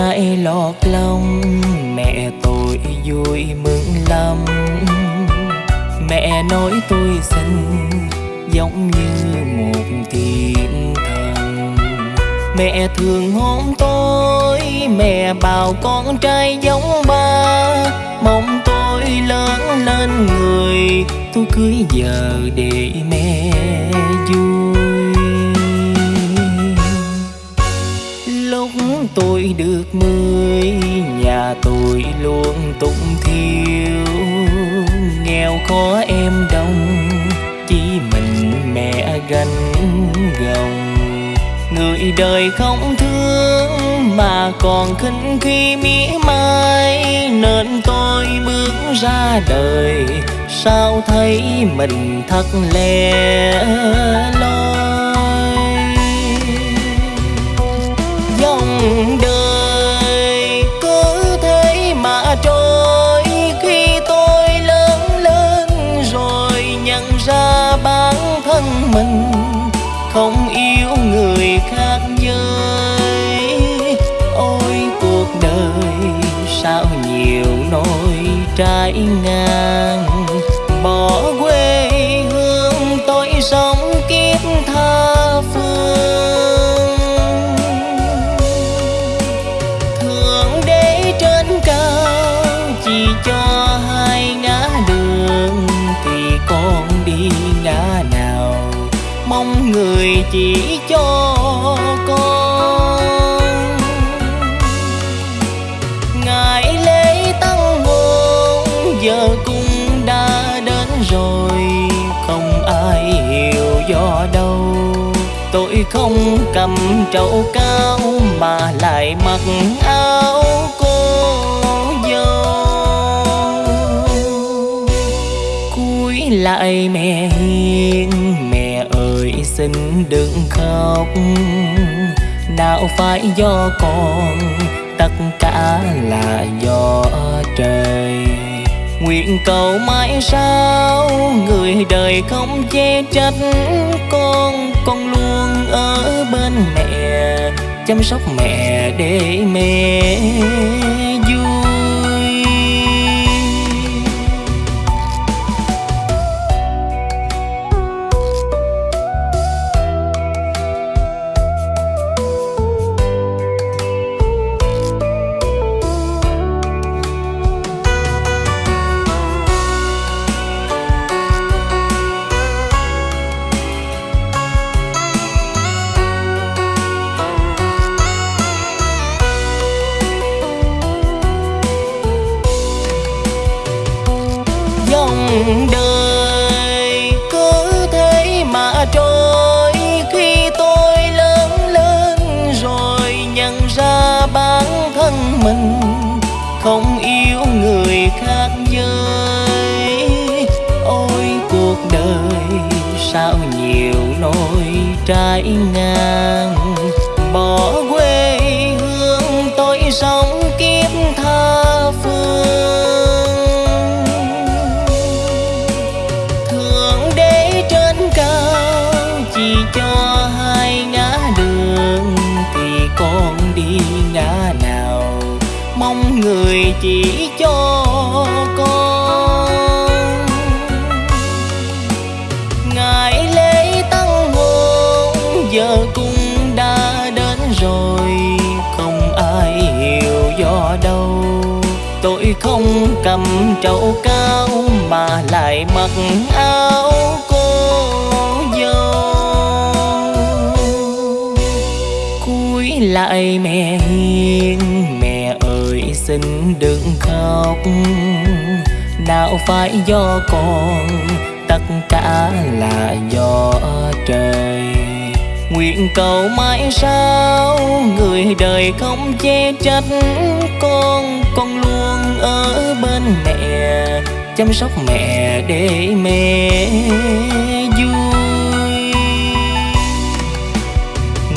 ngại lọt lòng mẹ tôi vui mừng lắm. Mẹ nói tôi xinh, giống như một thiên thần. Mẹ thường hôn tôi, mẹ bảo con trai giống ba. Mong tôi lớn lên người, tôi cưới vợ để mẹ vui. Lúc tôi được mười, nhà tôi luôn tụng thiếu nghèo khó em đông chỉ mình mẹ gánh gồng. Người đời không thương mà còn khinh khi mỉa mai. Nên tôi bước ra đời, sao thấy mình thật lẻ loi? Mình không yêu người khác giới. Ôi, cuộc đời sao nhiều nỗi trái ngang. Bỏ quê hương tôi sống kiếp tha phương. Người chỉ cho con. Ngày lễ tăng hôn giờ cũng đã đến rồi. Không ai hiểu do đâu. Tôi không cầm trầu cao mà lại mặc áo cô dâu. Lại mẹ hiền xin đừng khóc. Nào phải do con, tất cả là do trời. Nguyện cầu mãi sao người đời không che trách con con luôn ở bên mẹ, chăm sóc mẹ để mẹ. Sao nhiều nỗi trái ngang? Bỏ quê hương tôi sống kiếp tha phương. Giờ cũng đã đến rồi, không ai hiểu do đâu. Tôi không cầm trầu cao mà lại mặc áo cô dâu. Cúi lại mẹ hiền mẹ ơi xin đừng khóc. Nào phải do con, tất cả là do trời nguyện cầu mãi sao? Người đời không che trách con con luôn ở bên mẹ. Chăm sóc mẹ để mẹ vui.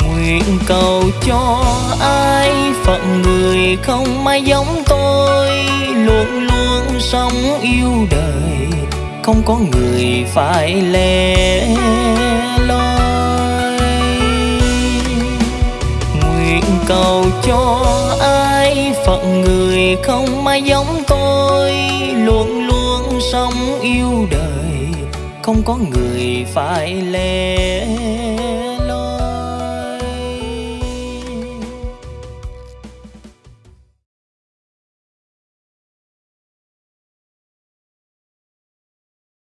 Nguyện cầu cho ai phận người không ai giống tôi. Luôn luôn sống yêu đời, không có người phải lẻ loi. Cầu cho ai phận người không ai giống tôi. Luôn luôn sống yêu đời, không có người phải lẽ.